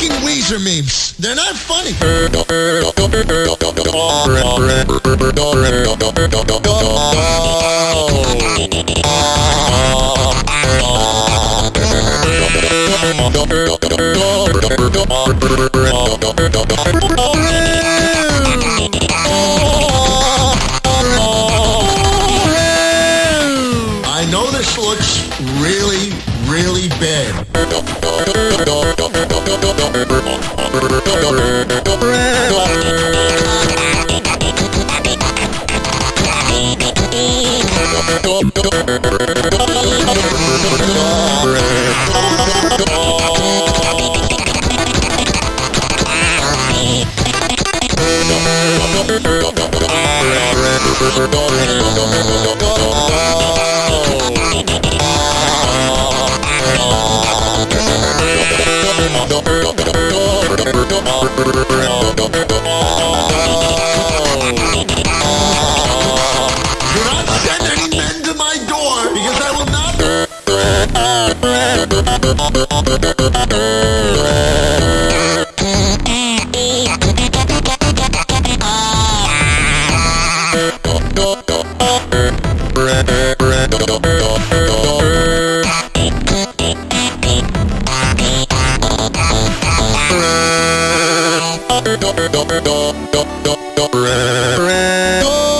fucking Weezer memes. They're not funny. I know this looks really, really bad. Do not send any men to my door because I will not. What are you doing? I don't get it.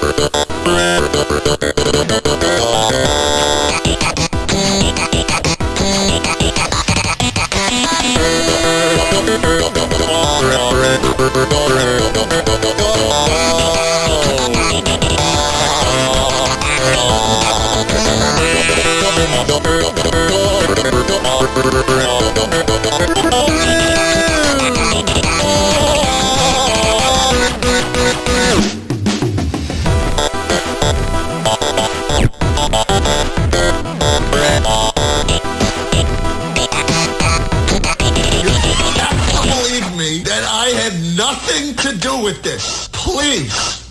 Thank you. I had nothing to do with this. Please.